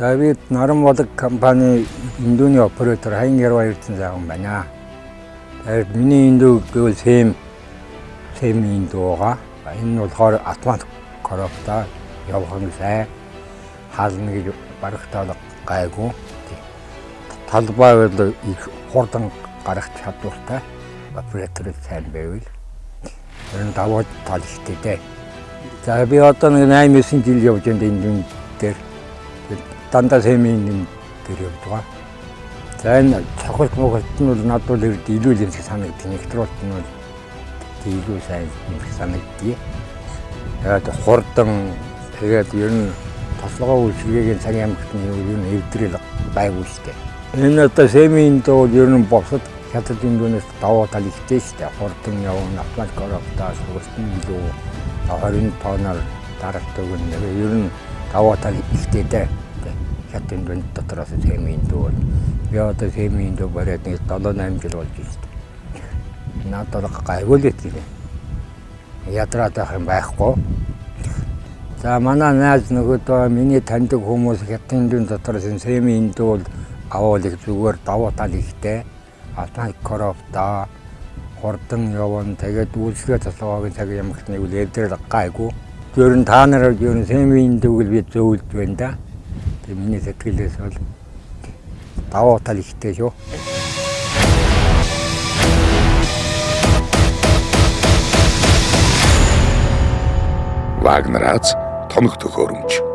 За би Наран болог компани индууны оператор Хаян Ярва ирсэн заахан байна. Тэгээд миний индуу гэвэл сэм сэм индууга. Энэ нь болохоор автомат коробта явхан сайн хаална гэж барагтаал гайгүй. Талбай бол их хурдан гарах чадвартай оператор сайн байвал энэ даваа тал ихтэй дээ. За би одоо нэг 8 9 жил явж байна энэ дээр дандаа сэмийн дээр явдаг. За энэ цохолт мохолт нь бол надад бол илүү л юм шиг санагддаг. Электролт нь бол илүү сайн юм шиг санагддаг. Тэгээд хурдан тэгээд ер нь тослогоо үйлчилгээгийн цагийн амгт нь ер нь эвдрэл байгуу штэ. Энэ одоо сэмийн доо ер нь босод хятад индүүнээс даваа тал ихтэй штэ. Хурдан явна автомат коробтаа сургалтын илүү 20 тоноор дарагдаг нь ер нь даваа тал ихтэй дээ хятад дүнд дотроос сэмийн дүү. Би одоо сэмийн дүү бариад нэг 7 8 жил болж байна. Надад гайгүй л тийм. Ядраад байх юм байхгүй. За манай найз нөгөөдөө миний таньдаг хүмүүс хятад дүнд дотроос сэмийн дүү бол их зүгээр давуу тал ихтэй. Автомат коробта хурдан явна. Тэгээд үйлчлэгээ цоцоогийн цаг ямагт нэг үл эвдрэл гайгүй. Ер нь та нараар ер нь сэмийн дүүг би зөвлөд байна да. Тэгээ миний сэтгэлээс бол даваа тал ихтэй шүү. Вагнерац тоног төхөөрөмж